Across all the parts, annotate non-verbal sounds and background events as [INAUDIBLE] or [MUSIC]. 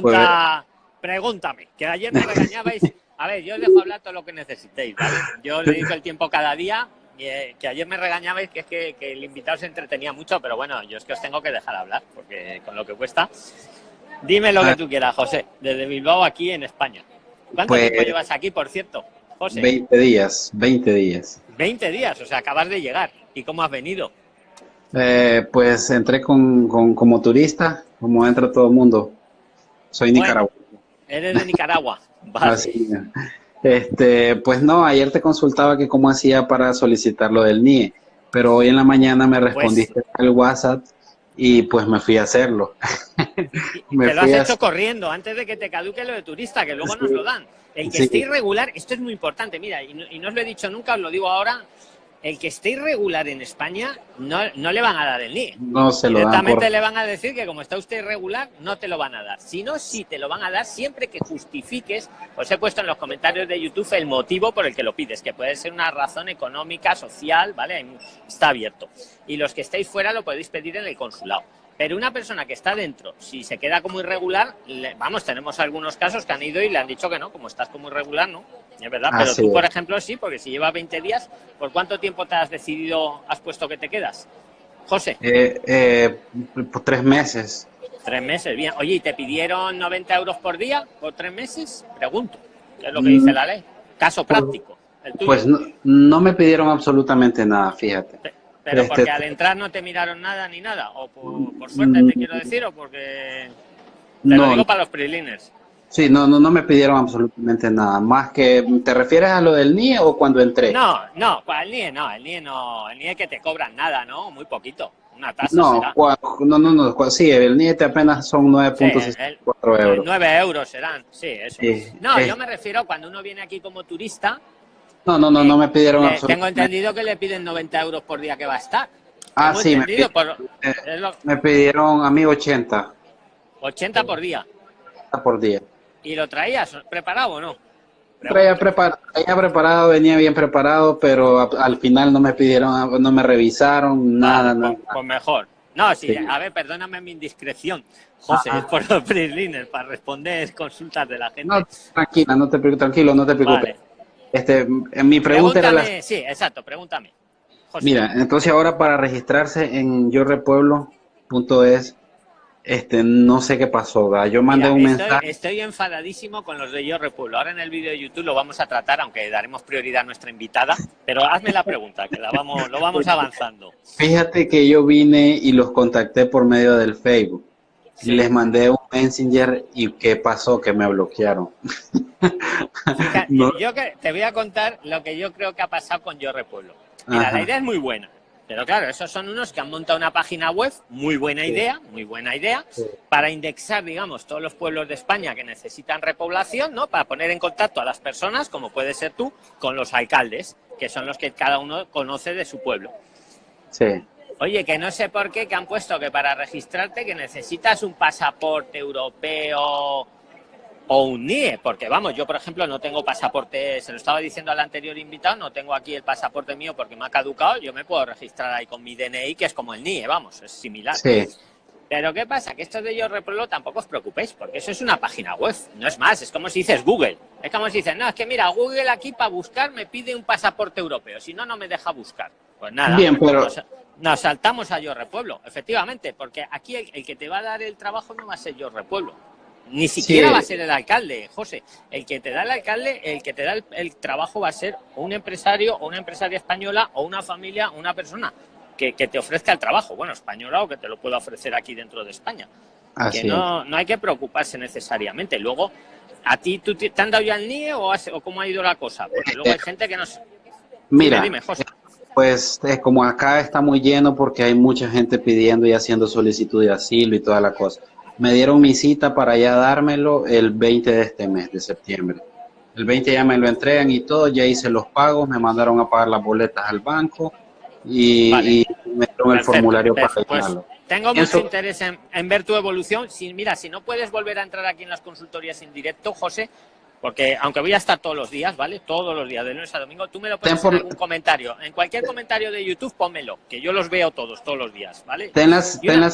Pues, pregúntame, que ayer me regañabais. A ver, yo os dejo hablar todo lo que necesitéis, ¿vale? Yo le dedico el tiempo cada día, eh, que ayer me regañabais que es que, el invitado se entretenía mucho, pero bueno, yo es que os tengo que dejar hablar, porque con lo que cuesta. Dime lo que ah. tú quieras, José, desde Bilbao aquí en España. ¿Cuánto pues tiempo llevas aquí, por cierto, José? 20 días, 20 días. 20 días, o sea, acabas de llegar. ¿Y cómo has venido? Eh, pues entré con, como turista, como entra todo el mundo. Soy Nicaragua. Eres de Nicaragua. [LAUGHS] Vale. este, pues no, ayer te consultaba que cómo hacía para solicitar lo del NIE, pero hoy en la mañana me pues respondiste al WhatsApp y pues me fui a hacerlo. [LAUGHS] me te lo has hecho corriendo antes de que te caduque lo de turista, que luego nos lo dan. El que esté irregular, esto es muy importante, mira, y y no os lo he dicho nunca, os lo digo ahora, el que esté irregular en España no, no le van a dar el NIE. No se lo Directamente le van a decir que como está usted irregular, no te lo van a dar. Si no, sí te lo van a dar siempre que justifiques, os he puesto en los comentarios de YouTube el motivo por el que lo pides, que puede ser una razón económica, social, ¿vale? Está abierto. Y los que estéis fuera lo podéis pedir en el consulado. Pero una persona que está dentro, si se queda como irregular, vamos, tenemos algunos casos que han ido y le han dicho que no, como estás como irregular, no. Es verdad, pero tú, por ejemplo, sí, porque si lleva 20 días, ¿por cuánto tiempo te has decidido, has puesto que te quedas? José. Eh, eh, por tres meses. Tres meses, bien. Oye, ¿y te pidieron 90 euros por día por tres meses? Pregunto. ¿Qué es lo que dice la ley? Caso pues, práctico. pues no, me pidieron absolutamente nada, fíjate. Pero porque este, al entrar no te miraron nada ni nada, o por, suerte te quiero decir, o porque... Te lo digo para los preliners. Sí, no, no, no me pidieron absolutamente nada. Más que, ¿te refieres a lo del NIE o cuando entré? No, no, el NIE no, el NIE no, el NIE que te cobran nada, ¿no? Muy poquito, una tasa No, no, no, no, sí, el NIE te apenas son 9.64 euros. 9 euros serán, sí, eso. no, yo me refiero cuando uno viene aquí como turista, no, no, no, no me pidieron eh, Tengo entendido que le piden 90 euros por día que va a estar. Ah, sí, me, eh, me, pidieron a mí 80. 80 por día. por día. ¿Y lo traías preparado o no? Traía, preparado, venía bien preparado, pero al final no me pidieron, no me revisaron, nada. Pues, pues, mejor. No, sí, a ver, perdóname mi indiscreción, José, es por los freeliners, para responder consultas de la gente. No, tranquila, no te, tranquilo, no te preocupes. Este, en mi pregunta era la... Sí, exacto, pregúntame. Mira, entonces ahora para registrarse en yorepueblo.es, este, no sé qué pasó, yo mandé un mensaje. Estoy enfadadísimo con los de Yo Repueblo. Ahora en el vídeo de YouTube lo vamos a tratar, aunque daremos prioridad a nuestra invitada, pero hazme la pregunta, que la vamos, lo vamos avanzando. Fíjate que yo vine y los contacté por medio del Facebook. Y les mandé un Messenger y ¿qué pasó? Que me bloquearon. [LAUGHS] Yo que, te voy a contar lo que yo creo que ha pasado con Yo Repueblo. Mira, la idea es muy buena. Pero claro, esos son unos que han montado una página web, muy buena idea, muy buena idea, para indexar, digamos, todos los pueblos de España que necesitan repoblación, ¿no? Para poner en contacto a las personas, como puede ser tú, con los alcaldes, que son los que cada uno conoce de su pueblo. Sí. Oye, que no sé por qué que han puesto que para registrarte que necesitas un pasaporte europeo o un NIE, porque vamos, yo por ejemplo no tengo pasaporte, se lo estaba diciendo al anterior invitado, no tengo aquí el pasaporte mío porque me ha caducado, yo me puedo registrar ahí con mi DNI, que es como el NIE, vamos, es similar. Sí. Pero ¿qué pasa? Que esto de Yo Repueblo tampoco os preocupéis, porque eso es una página web, no es más, es como si dices Google. Es como si dices, no, es que mira, Google aquí para buscar me pide un pasaporte europeo, si no, no me deja buscar. Pues nada, Bien, pero... nos, saltamos a Yo Repueblo, efectivamente, porque aquí el, que te va a dar el trabajo no va a ser Yo Repueblo. Ni siquiera va a ser el alcalde, José. El que te da el alcalde, el que te da el, trabajo va a ser un empresario o una empresaria española o una familia, una persona que, te ofrezca el trabajo, bueno, española o que te lo pueda ofrecer aquí dentro de España. que no, no hay que preocuparse necesariamente. Luego, ¿a ti tú te, han dado ya el NIE o, cómo ha ido la cosa? Porque luego hay eh, gente que no Mira, dime, José. pues eh, como acá está muy lleno porque hay mucha gente pidiendo y haciendo solicitud de asilo y toda la cosa. Me dieron mi cita para ya dármelo el 20 de este mes, de septiembre. El 20 ya me lo entregan y todo, ya hice los pagos, me mandaron a pagar las boletas al banco, y, me dieron el formulario para pues, tengo mucho interés en, ver tu evolución. Si, mira, si no puedes volver a entrar aquí en las consultorías en directo, José, porque aunque voy a estar todos los días, ¿vale? Todos los días, de lunes a domingo, tú me lo pones en algún comentario. En cualquier comentario de YouTube, pónmelo, que yo los veo todos, todos los días, ¿vale? Ten la, ten la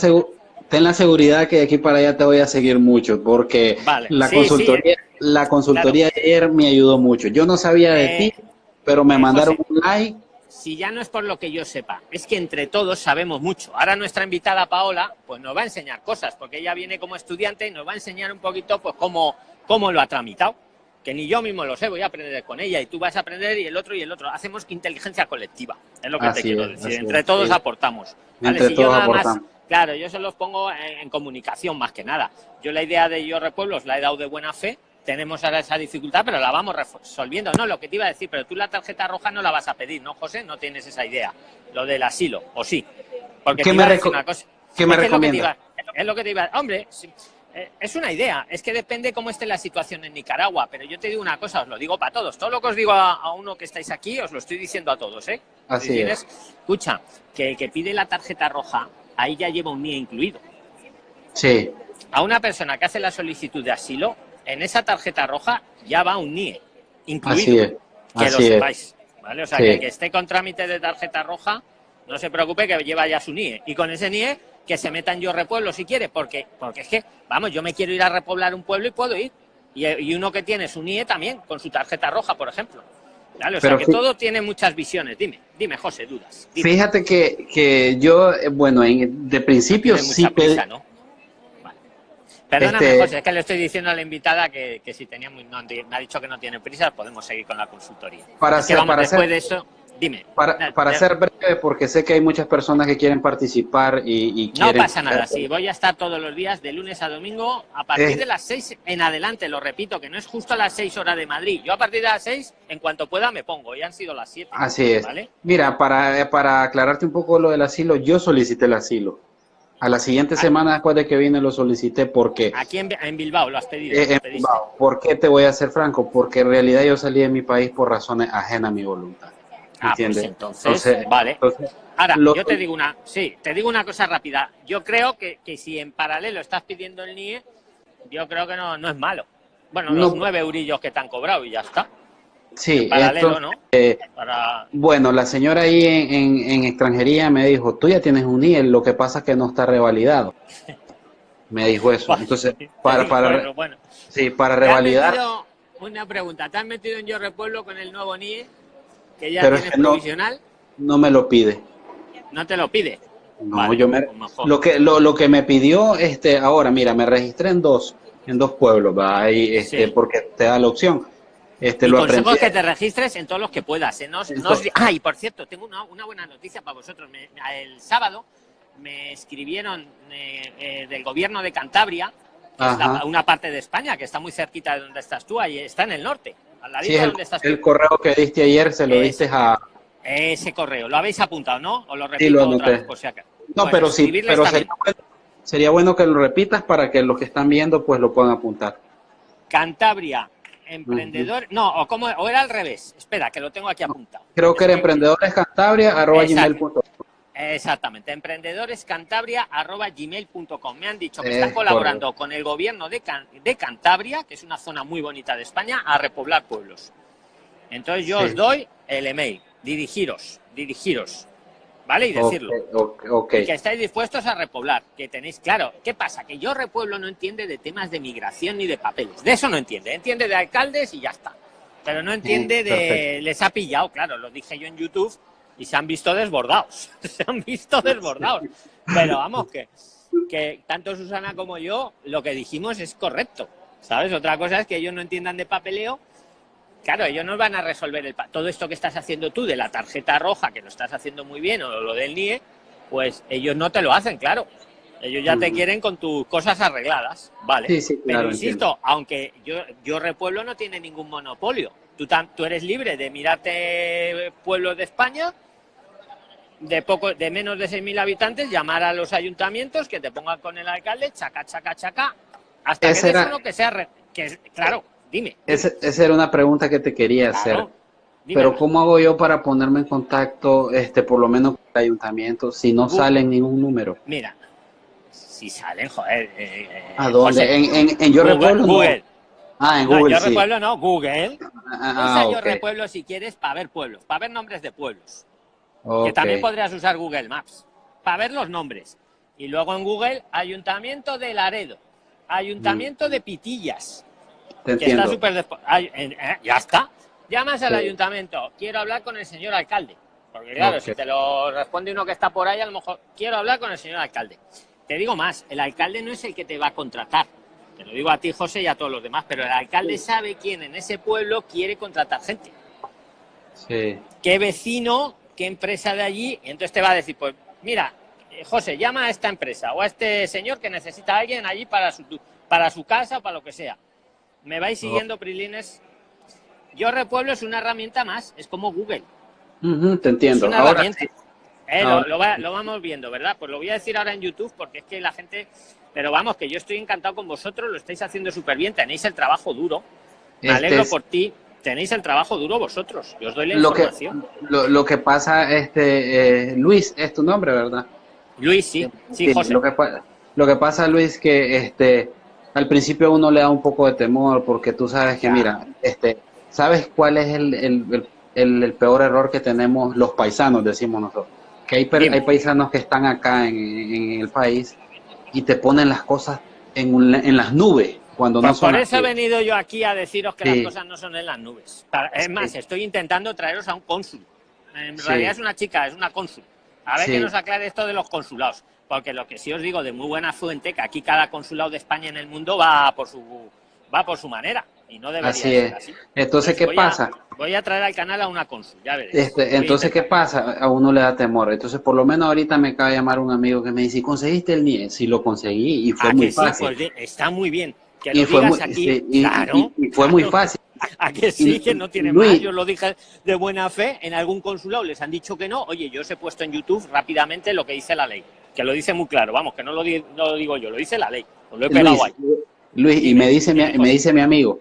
seguridad que de aquí para allá te voy a seguir mucho, porque la, consultoría, la consultoría de ayer me ayudó mucho. Yo no sabía de eh, ti, pero me eh, mandaron un like. Si ya no es por lo que yo sepa, es que entre todos sabemos mucho. Ahora nuestra invitada Paola, pues nos va a enseñar cosas, porque ella viene como estudiante y nos va a enseñar un poquito, pues, cómo, cómo lo ha tramitado. Que ni yo mismo lo sé, voy a aprender con ella y tú vas a aprender y el otro y el otro. Hacemos inteligencia colectiva, es lo que te quiero decir. Entre todos aportamos. Entre todos aportamos. Claro, yo se los pongo en, comunicación más que nada. Yo la idea de Yo Repueblos la he dado de buena fe, tenemos ahora esa dificultad, pero la vamos resolviendo. No, lo que te iba a decir, pero tú la tarjeta roja no la vas a pedir, ¿no, José? No tienes esa idea. Lo del asilo, ¿o sí? Porque ¿Qué me, una cosa. ¿Qué me recomiendas? Es lo que te iba Hombre, eh, es una idea. Es que depende cómo esté la situación en Nicaragua. Pero yo te digo una cosa, os lo digo para todos. Todo lo que os digo a, uno que estáis aquí, os lo estoy diciendo a todos, ¿eh? Así es. Escucha, que el que pide la tarjeta roja ahí ya lleva un NIE incluido. Sí. A una persona que hace la solicitud de asilo, en esa tarjeta roja ya va un NIE incluido. Así es. Que lo sepáis. ¿vale? O sea, que que esté con trámite de tarjeta roja, no se preocupe que lleva ya su NIE. Y con ese NIE, que se meta en Yo Repueblo si quiere, porque, porque es que, vamos, yo me quiero ir a repoblar un pueblo y puedo ir. Y, y uno que tiene su NIE también, con su tarjeta roja, por ejemplo. O sea que todo tiene muchas visiones. Dime, dime, José, dudas. Fíjate que, que, yo, eh, bueno, en, de principio sí... Prisa, ¿no? Perdóname, este José, es que le estoy diciendo a la invitada que, que si tenía muy, me ha dicho que no tiene prisa, podemos seguir con la consultoría. Para, hacer, para después de eso, dime. Para, para ser breve, porque sé que hay muchas personas que quieren participar y, No pasa nada, sí, voy a estar todos los días, de lunes a domingo, a partir de las seis en adelante, lo repito, que no es justo a las seis horas de Madrid. Yo a partir de las seis, en cuanto pueda, me pongo, ya han sido las siete. Así es. Mira, para, para aclararte un poco lo del asilo, yo solicité el asilo. A la siguiente semana después de que vine lo solicité porque... Aquí en, Bilbao lo has pedido. Eh, en Bilbao. ¿Por qué te voy a ser franco? Porque en realidad yo salí de mi país por razones ajenas a mi voluntad. Ah, pues entonces, vale. Ahora, yo te digo una, sí, te digo una cosa rápida. Yo creo que, que, si en paralelo estás pidiendo el NIE, yo creo que no, no es malo. Bueno, los nueve eurillos que te han cobrado y ya está. Sí, ¿no? Eh, bueno, la señora ahí en, en, extranjería me dijo, tú ya tienes un NIE, lo que pasa es que no está revalidado. [LAUGHS] Me dijo eso. Entonces, [LAUGHS] para, para, sí, para revalidar... Una pregunta, ¿te has metido en Yo Repueblo con el nuevo NIE? Que ya tienes provisional. No, me lo pide. ¿No te lo pide? No, yo me, lo que lo, lo, que me pidió este ahora, mira, me registré en dos en dos pueblos, va ahí este porque te da la opción. Este, y lo consejo que te registres en todos los que puedas. ¿eh? No, ah, y por cierto, tengo una, una buena noticia para vosotros. el sábado me escribieron eh, eh, del gobierno de Cantabria, una parte de España que está muy cerquita de donde estás tú, ahí está en el norte el, correo que diste ayer se lo diste a... Ese correo, lo habéis apuntado, ¿no? O lo repito otra vez, por si acaso. No, pero sí, pero sería bueno, que lo repitas para que los que están viendo pues lo puedan apuntar. Cantabria, emprendedor, no, o, como, o era al revés, espera, que lo tengo aquí apuntado. Creo que era emprendedores cantabria, arroba gmail.com. Exactamente, emprendedores.cantabria.gmail.com. Me han dicho que están colaborando con el gobierno de, de, Cantabria, que es una zona muy bonita de España, a repoblar pueblos. Entonces yo os doy el email, dirigiros, dirigiros, ¿vale? Y decirlo. que estáis dispuestos a repoblar, que tenéis, claro, ¿qué pasa? Que yo repueblo no entiende de temas de migración ni de papeles, de eso no entiende, entiende de alcaldes y ya está. Pero no entiende de, les ha pillado, claro, lo dije yo en YouTube, y se han visto desbordados, [LAUGHS] se han visto desbordados. Pero vamos, que, que tanto Susana como yo lo que dijimos es correcto, ¿sabes? Otra cosa es que ellos no entiendan de papeleo. Claro, ellos no van a resolver el, todo esto que estás haciendo tú de la tarjeta roja, que lo estás haciendo muy bien, o lo del NIE, pues ellos no te lo hacen, claro. Ellos ya te quieren con tus cosas arregladas, ¿vale? Sí, sí, Pero insisto, aunque yo, yo Repueblo no tiene ningún monopolio. Tú, tú eres libre de mirarte pueblos de España de poco de menos de 6.000 habitantes, llamar a los ayuntamientos que te pongan con el alcalde, chaca, chaca, chaca, hasta que era, uno que sea... Que, claro, dime. Esa, era una pregunta que te quería hacer. Pero ¿cómo hago yo para ponerme en contacto, este por lo menos con el ayuntamiento, si no sale ningún número? Mira, si salen, joder. Eh, eh ¿A dónde? ¿En, en, Yo Repueblo? Google. Ah, en Google, Yo Repueblo no, Google. Ah, ah Yo Repueblo si quieres para ver pueblos, para ver nombres de pueblos. Que también podrías usar Google Maps para ver los nombres. Y luego en Google, Ayuntamiento de Laredo, Ayuntamiento mm. de Pitillas. Te entiendo. está súper... Eh, ya está. Llamas al ayuntamiento, quiero hablar con el señor alcalde. Porque claro, si te lo responde uno que está por ahí, a lo mejor quiero hablar con el señor alcalde. Te digo más, el alcalde no es el que te va a contratar. Te lo digo a ti, José, y a todos los demás, pero el alcalde sabe quién en ese pueblo quiere contratar gente. Sí. ¿Qué vecino, qué empresa de allí? Y entonces te va a decir, pues mira, eh, José, llama a esta empresa o a este señor que necesita a alguien allí para su, para su casa o para lo que sea. ¿Me vais siguiendo, Prilines? Yo Repueblo es una herramienta más, es como Google. te entiendo. Es una herramienta. Eh, lo, vamos viendo, ¿verdad? Pues lo voy a decir ahora en YouTube porque es que la gente... Pero vamos, que yo estoy encantado con vosotros, lo estáis haciendo súper bien, tenéis el trabajo duro. Me este alegro por ti, tenéis el trabajo duro vosotros. Yo os doy la lo información. Que, lo, que pasa, este eh, Luis, es tu nombre, ¿verdad? Luis, sí. Sí, José. Lo que, lo que pasa, Luis, que este al principio uno le da un poco de temor porque tú sabes que, mira, este ¿sabes cuál es el, el, el, peor error que tenemos los paisanos, decimos nosotros? que hay, hay paisanos que están acá en, el país y te ponen las cosas en, en las nubes cuando no son Por eso he venido yo aquí a deciros que las cosas no son en las nubes. Es más, estoy intentando traeros a un cónsul. En realidad es una chica, es una cónsul. A ver que nos aclare esto de los consulados. Porque lo que sí os digo de muy buena fuente, que aquí cada consulado de España en el mundo va por su, va por su manera. Y no debería así es. así. Entonces, ¿qué pasa? voy a traer al canal a una consul, ya veréis. Este, entonces, ¿qué pasa? A uno le da temor. Entonces, por lo menos ahorita me acaba de llamar un amigo que me dice, ¿conseguiste el NIE? Sí, lo conseguí y fue ah, muy fácil. Pues, está muy bien. Que lo y fue muy, aquí, claro, y, fue muy fácil. [LAUGHS] A que sí, que no tiene más. Yo lo dije de buena fe. En algún consulado les han dicho que no. Oye, yo os he puesto en YouTube rápidamente lo que dice la ley. Que lo dice muy claro. Vamos, que no lo, no lo digo yo, lo dice la ley. lo he pegado ahí. Luis, y me dice, mi, me dice mi amigo,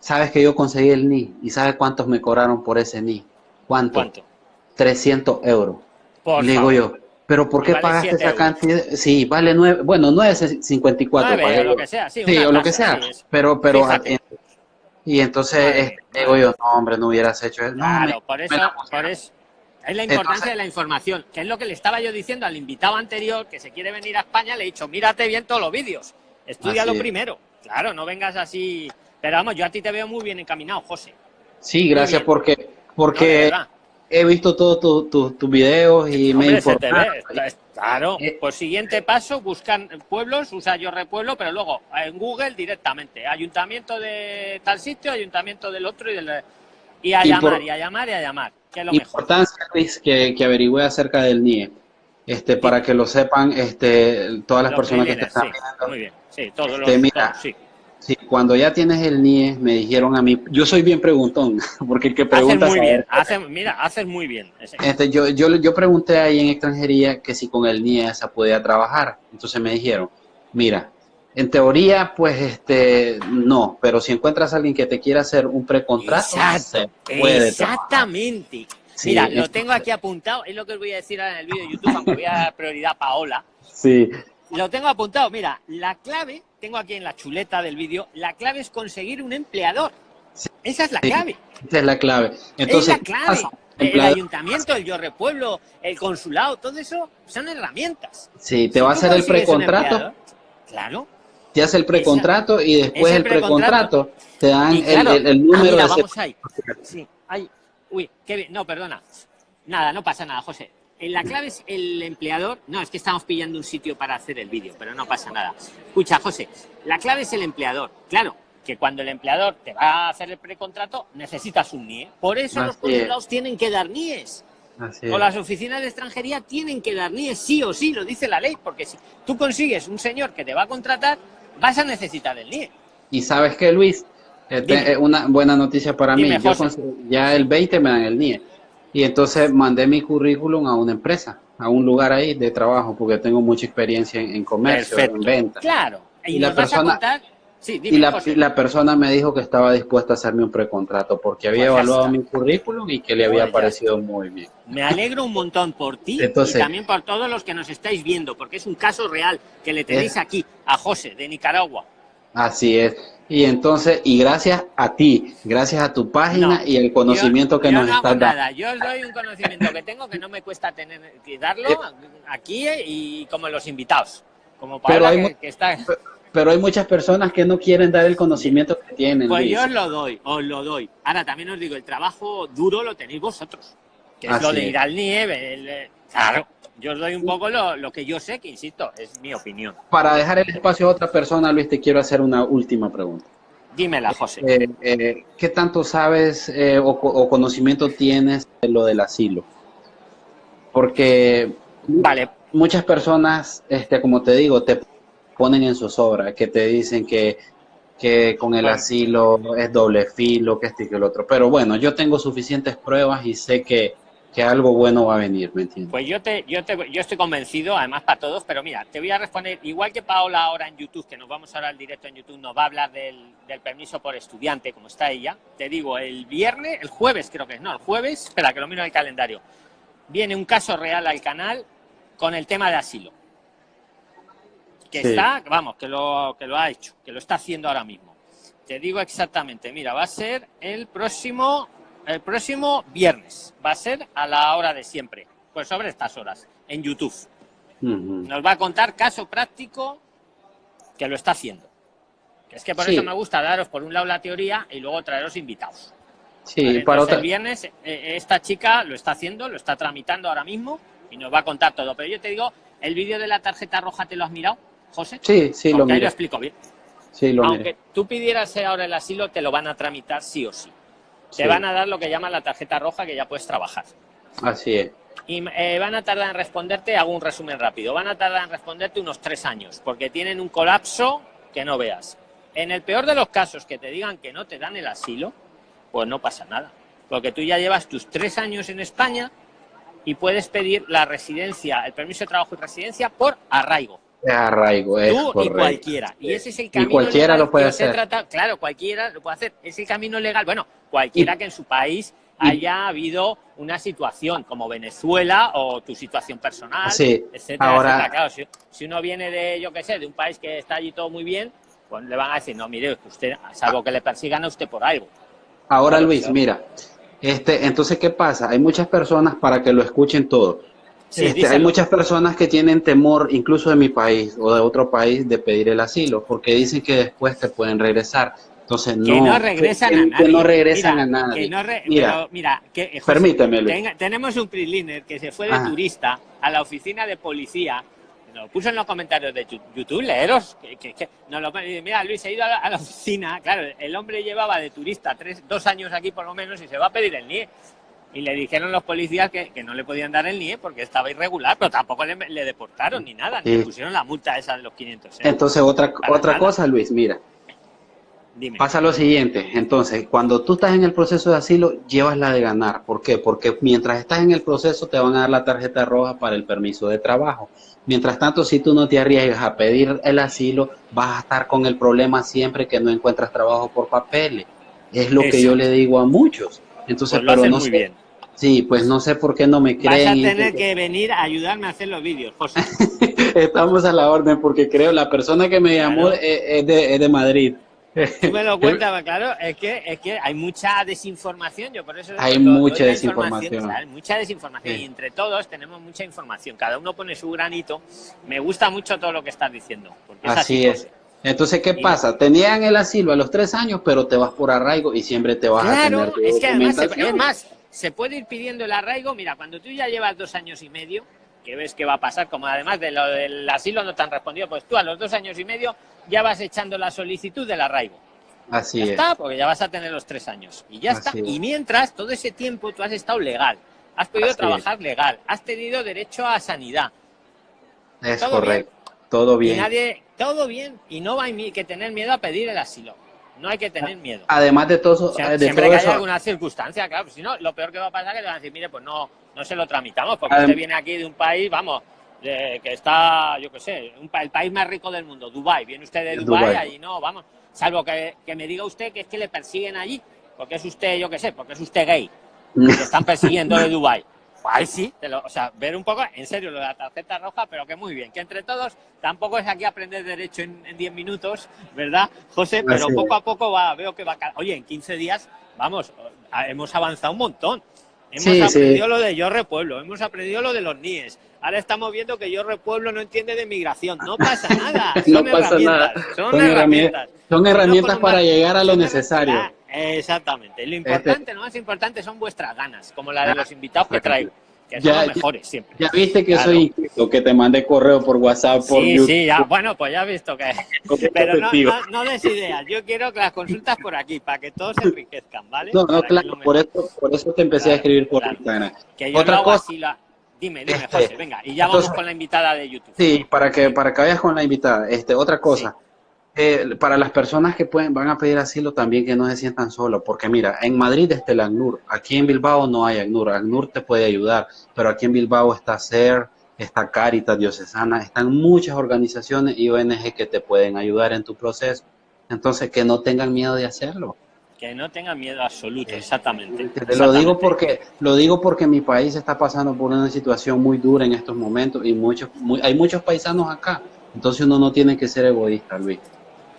sabes que yo conseguí el NI y sabes cuántos me cobraron por ese NI. ¿Cuánto? ¿Cuánto? 300 euros. Le digo yo, pero ¿por qué pagaste esa cantidad? Sí, vale 9, bueno, 9.54. 9, o lo que sea, sí, o lo que sea. pero, pero, y entonces digo yo, no, hombre, no hubieras hecho eso. Claro, por eso, por eso. Es la importancia de la información, que es lo que le estaba yo diciendo al invitado anterior que se quiere venir a España, le he dicho, mírate bien todos los vídeos, estudia lo primero. Claro, no vengas así. Pero vamos, yo a ti te veo muy bien encaminado, José. Sí, gracias porque porque he visto todos tus videos y me he Claro, eh, pues siguiente paso, buscan pueblos, usa yo repueblo, pero luego en Google directamente, ayuntamiento de tal sitio, ayuntamiento del otro y, del, y a llamar, y a llamar, y a llamar, que es lo importancia, Luis, que, que averigüe acerca del NIE, este, para que lo sepan este, todas las personas que te están viendo. Muy bien, sí, todos este, los, sí. Sí, cuando ya tienes el NIE, me dijeron a mí, yo soy bien preguntón, [LAUGHS] porque el que pregunta... Haces muy bien, mira, haces muy bien. Este, yo, yo, yo pregunté ahí en extranjería que si con el NIE se podía trabajar. Entonces me dijeron, mira, en teoría, pues este, no, pero si encuentras a alguien que te quiera hacer un precontrato, Exactamente. Mira, lo tengo aquí apuntado, es lo que voy a decir ahora en el vídeo de YouTube, aunque voy a dar prioridad a Paola. Sí. Lo tengo apuntado, mira, la clave tengo aquí en la chuleta del vídeo, la clave es conseguir un empleador. Esa es la clave. Esa es la clave. Entonces, es la clave. El ayuntamiento, el Yo Pueblo, el consulado, todo eso son herramientas. Sí, te va a hacer el precontrato. Claro. Te hace el precontrato y después el precontrato te dan el, número ah, de... Vamos ahí. Sí, Uy, qué bien. No, perdona. Nada, no pasa nada, José. Eh, la clave es el empleador. No, es que estamos pillando un sitio para hacer el vídeo, pero no pasa nada. Escucha, José, la clave es el empleador. Claro, que cuando el empleador te va a hacer el precontrato, necesitas un NIE. Por eso los consulados tienen que dar NIEs. o las oficinas de extranjería tienen que dar NIEs, sí o sí, lo dice la ley, porque si tú consigues un señor que te va a contratar, vas a necesitar el NIE. Y sabes que, Luis, este, una buena noticia para mí, ya el 20 me dan el NIE. Y entonces mandé mi currículum a una empresa, a un lugar ahí de trabajo, porque tengo mucha experiencia en, comercio, en venta. Claro. Y, la persona, y la, persona me dijo que estaba dispuesta a hacerme un precontrato porque había pues evaluado mi currículum y que le había pues parecido muy bien. Me alegro un montón por ti y también por todos los que nos estáis viendo, porque es un caso real que le tenéis aquí a José de Nicaragua. Así es. Y entonces, y gracias a ti, gracias a tu página y el conocimiento que nos está dando. Yo os doy un conocimiento que tengo que no me cuesta tener que darlo eh, aquí y como los invitados. Como para pero hay, que, está... pero hay muchas personas que no quieren dar el conocimiento que tienen. Pues yo os lo doy, os lo doy. Ahora también os digo, el trabajo duro lo tenéis vosotros. Que es lo de ir al nieve. claro, yo os doy un poco lo, lo, que yo sé, que insisto, es mi opinión. Para dejar el espacio a otra persona, Luis, te quiero hacer una última pregunta. Dímela, José. Eh, eh, ¿Qué tanto sabes eh, o, o, conocimiento tienes de lo del asilo? Porque vale. muchas personas, este, como te digo, te ponen en zozobra, que te dicen que, que con el asilo es doble filo, que este y que el otro. Pero bueno, yo tengo suficientes pruebas y sé que que algo bueno va a venir, ¿me entiendes? Pues yo te, yo te, yo estoy convencido, además para todos, pero mira, te voy a responder, igual que Paola ahora en YouTube, que nos vamos ahora al directo en YouTube, nos va a hablar del, del, permiso por estudiante, como está ella, te digo, el viernes, el jueves creo que es, no, el jueves, espera que lo miro en el calendario, viene un caso real al canal con el tema de asilo. Que está, vamos, que lo, que lo ha hecho, que lo está haciendo ahora mismo. Te digo exactamente, mira, va a ser el próximo el próximo viernes. Va a ser a la hora de siempre, pues sobre estas horas, en YouTube. Nos va a contar caso práctico que lo está haciendo. Es que por eso me gusta daros por un lado la teoría y luego traeros invitados. Sí, para El viernes eh, esta chica lo está haciendo, lo está tramitando ahora mismo y nos va a contar todo. Pero yo te digo, ¿el vídeo de la tarjeta roja te lo has mirado, José? Sí, sí, lo ahí lo explico bien. Sí, lo Aunque tú pidieras ahora el asilo, te lo van a tramitar sí o sí te van a dar lo que llaman la tarjeta roja que ya puedes trabajar. Así es. Y eh, van a tardar en responderte, hago un resumen rápido, van a tardar en responderte unos tres años, porque tienen un colapso que no veas. En el peor de los casos que te digan que no te dan el asilo, pues no pasa nada. Porque tú ya llevas tus tres años en España y puedes pedir la residencia, el permiso de trabajo y residencia por arraigo. Arraigo, es Tú y cualquiera. Y ese es el camino y cualquiera lo puede hacer. claro, cualquiera lo puede hacer. Es el camino legal. Bueno, cualquiera que en su país haya habido una situación como Venezuela o tu situación personal, sí, etcétera, ahora... Claro, si, uno viene de, yo qué sé, de un país que está allí todo muy bien, pues le van a decir, no, mire, usted, salvo que le persigan a usted por algo. Ahora, Luis, mira, este, entonces, ¿qué pasa? Hay muchas personas para que lo escuchen todo este, hay muchas personas que tienen temor, incluso de mi país o de otro país, de pedir el asilo, porque dicen que después te pueden regresar. Entonces, no, que no regresan a nadie. Que no regresan a nadie. mira, mira que, permíteme, tenemos un PRIXLINER que se fue de turista a la oficina de policía nos lo puso en los comentarios de YouTube, leeros, que, que, lo, mira Luis, he ido a la, oficina, claro, el hombre llevaba de turista tres, dos años aquí por lo menos y se va a pedir el NIE y le dijeron los policías que, no le podían dar el NIE porque estaba irregular, pero tampoco le, deportaron ni nada, ni le pusieron la multa esa de los 500 euros. Entonces, otra, otra cosa, Luis, mira. Dime. Pasa lo siguiente, entonces, cuando tú estás en el proceso de asilo, llevas la de ganar. ¿Por qué? Porque mientras estás en el proceso te van a dar la tarjeta roja para el permiso de trabajo. Mientras tanto, si tú no te arriesgas a pedir el asilo, vas a estar con el problema siempre que no encuentras trabajo por papeles. Es lo que yo le digo a muchos. Entonces, pues pero no muy bien. Sí, pues no sé por qué no me creen. Vas a tener que venir a ayudarme a hacer los vídeos, José. [LAUGHS] Estamos a la orden porque creo la persona que me llamó es, de, Madrid. Tú me lo [LAUGHS] cuentas, claro, es que, es que hay mucha desinformación, yo por eso... Hay mucha desinformación. Hay mucha desinformación y entre todos tenemos mucha información, cada uno pone su granito. Me gusta mucho todo lo que estás diciendo. Porque así, es. Entonces, ¿qué pasa? Tenían el asilo a los tres años, pero te vas por arraigo y siempre te vas a tener es que además, se puede ir pidiendo el arraigo. Mira, cuando tú ya llevas dos años y medio, que ves que va a pasar, como además de lo del asilo no te han respondido, pues tú a los dos años y medio ya vas echando la solicitud del arraigo. Así ya es. está, porque ya vas a tener los tres años. Y ya está. Y mientras, todo ese tiempo tú has estado legal, has podido trabajar legal, has tenido derecho a sanidad. Es correcto, todo bien. Y nadie, todo bien, y no hay que tener miedo a pedir el asilo. No hay que tener miedo. Además de todo, eh, siempre que haya alguna circunstancia, claro, si no, lo peor que va a pasar es que le van a decir, mire, pues no, no se lo tramitamos, porque usted viene aquí de un país, vamos, que está, yo qué sé, el país más rico del mundo, Dubai. Viene usted de Dubai, allí no, vamos, salvo que, me diga usted que es que le persiguen allí, porque es usted, yo qué sé, porque es usted gay, que están persiguiendo de [LAUGHS] Dubai. Ay, sí, o sea, ver un poco, en serio, lo de la tarjeta roja, pero que muy bien, que entre todos tampoco es aquí aprender derecho en 10 minutos, ¿verdad, José? Pero poco a poco va, veo que va. Oye, en 15 días, vamos, hemos avanzado un montón. Hemos aprendido lo de Yo Repueblo, hemos aprendido lo de los NIES. Ahora estamos viendo que Yo Repueblo no entiende de migración. No pasa [LAUGHS] nada. Son no pasa nada. Son, herramientas. Son herramientas para llegar a lo necesario. Exactamente. Lo este importante, lo más importante son vuestras ganas, como la de los invitados que traigo. Que son los mejores siempre. Ya viste que soy inscrito, que te mandé correo por WhatsApp, por sí, Sí, ya, bueno, pues ya he visto que... Pero no, no, des ideas, yo quiero que las consultas por aquí, para que todos se enriquezcan, ¿vale? No, no, claro, por eso, por eso te empecé a escribir por Instagram. Que yo Otra cosa... Así la... Dime, dime, José, venga, y ya vamos con la invitada de YouTube. Sí, para que, para que vayas con la invitada. Este, otra cosa, eh, para las personas que pueden, van a pedir asilo también que no se sientan solos, porque mira, en Madrid está el ACNUR, aquí en Bilbao no hay ACNUR, ACNUR te puede ayudar, pero aquí en Bilbao está CER, está Caritas Diocesana, están muchas organizaciones y ONG que te pueden ayudar en tu proceso, entonces que no tengan miedo de hacerlo. Que no tengan miedo absoluto, exactamente. Te lo digo porque lo digo porque mi país está pasando por una situación muy dura en estos momentos y muchos, hay muchos paisanos acá, entonces uno no tiene que ser egoísta, Luis.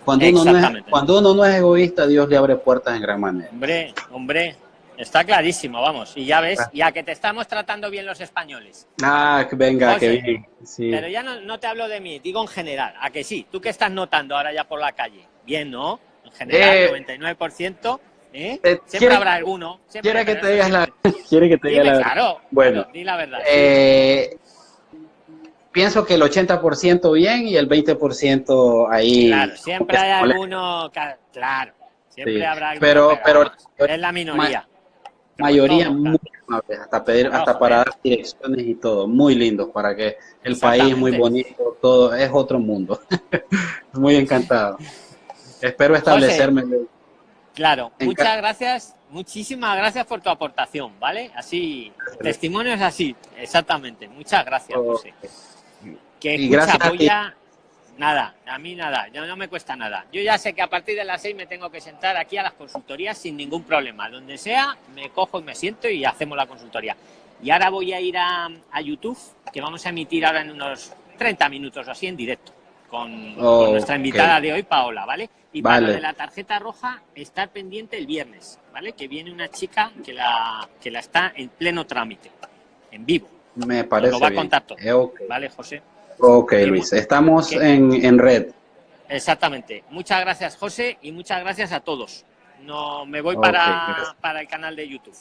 Cuando uno, no es, cuando uno no es egoísta, Dios le abre puertas en gran manera. Hombre, hombre, está clarísimo, vamos. Y ya ves, ah. ya que te estamos tratando bien los españoles. Ah, venga, que bien. Pero ya no, te hablo de mí, digo en general. ¿A que sí? ¿Tú qué estás notando ahora ya por la calle? Bien, ¿no? En general, 99%. ¿eh? ¿eh? siempre habrá alguno. quiere que te digas la... [LAUGHS] Quiere que te diga la... Claro, bueno, di la verdad. Eh, pienso que el 80% bien y el 20% ahí. Claro, siempre hay alguno, claro, siempre habrá alguno, pero, pero, es la minoría. mayoría muy hasta pedir, hasta para dar direcciones y todo, muy lindo para que el país muy bonito, todo, es otro mundo. [LAUGHS] muy encantado. Espero establecerme. claro, muchas gracias, muchísimas gracias por tu aportación, ¿vale? Así, testimonios así, exactamente. Muchas gracias, José. Que escucha, voy a... Nada, a mí nada, yo no me cuesta nada. Yo ya sé que a partir de las seis me tengo que sentar aquí a las consultorías sin ningún problema. Donde sea, me cojo y me siento y hacemos la consultoría. Y ahora voy a ir a, YouTube, que vamos a emitir ahora en unos 30 minutos o así en directo, con, nuestra invitada de hoy, Paola, ¿vale? Y para de la tarjeta roja, estar pendiente el viernes, ¿vale? Que viene una chica que la, que la está en pleno trámite, en vivo. Me parece Lo va a contar todo, eh, ¿vale, José? Ok, Luis, estamos en, red. Exactamente. Muchas gracias, José, y muchas gracias a todos. No, me voy para, para el canal de YouTube.